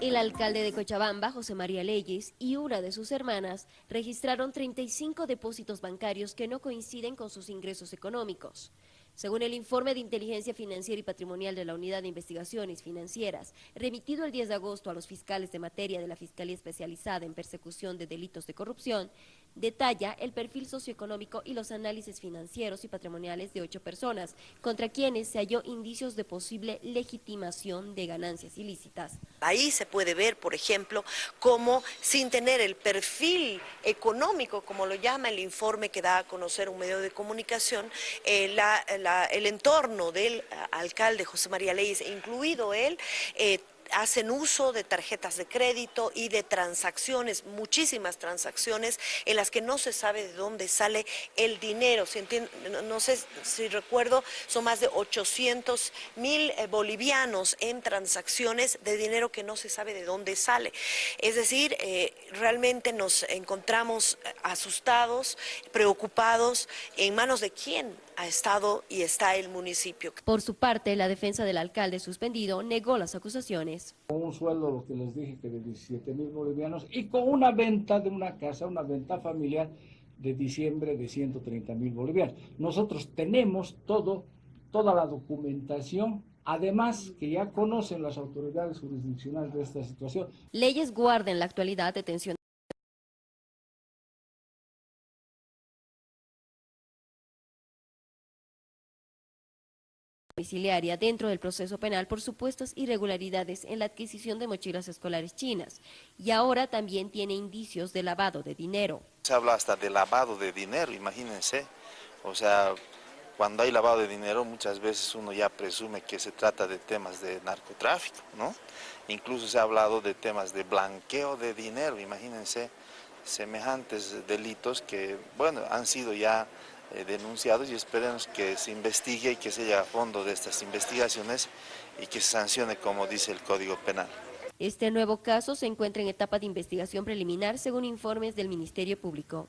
El alcalde de Cochabamba, José María Leyes, y una de sus hermanas registraron 35 depósitos bancarios que no coinciden con sus ingresos económicos. Según el informe de inteligencia financiera y patrimonial de la Unidad de Investigaciones Financieras, remitido el 10 de agosto a los fiscales de materia de la Fiscalía Especializada en Persecución de Delitos de Corrupción, detalla el perfil socioeconómico y los análisis financieros y patrimoniales de ocho personas, contra quienes se halló indicios de posible legitimación de ganancias ilícitas. Ahí se puede ver, por ejemplo, cómo sin tener el perfil económico, como lo llama el informe que da a conocer un medio de comunicación, eh, el entorno del alcalde José María Leyes, incluido él, eh, hacen uso de tarjetas de crédito y de transacciones, muchísimas transacciones en las que no se sabe de dónde sale el dinero. no sé si recuerdo, son más de 800 mil eh, bolivianos en transacciones de dinero que no se sabe de dónde sale. Es decir, eh, realmente nos encontramos asustados, preocupados, en manos de quién ha estado y está el municipio. Por su parte, la defensa del alcalde suspendido negó las acusaciones. Con un sueldo, lo que les dije, que de 17 mil bolivianos y con una venta de una casa, una venta familiar de diciembre de 130 mil bolivianos. Nosotros tenemos todo, toda la documentación Además, que ya conocen las autoridades jurisdiccionales de esta situación. Leyes guardan en la actualidad detención. Domiciliaria dentro del proceso penal por supuestas irregularidades en la adquisición de mochilas escolares chinas y ahora también tiene indicios de lavado de dinero. Se habla hasta de lavado de dinero, imagínense, o sea, cuando hay lavado de dinero muchas veces uno ya presume que se trata de temas de narcotráfico, ¿no? Incluso se ha hablado de temas de blanqueo de dinero, imagínense semejantes delitos que, bueno, han sido ya eh, denunciados y esperemos que se investigue y que se llegue a fondo de estas investigaciones y que se sancione como dice el Código Penal. Este nuevo caso se encuentra en etapa de investigación preliminar según informes del Ministerio Público.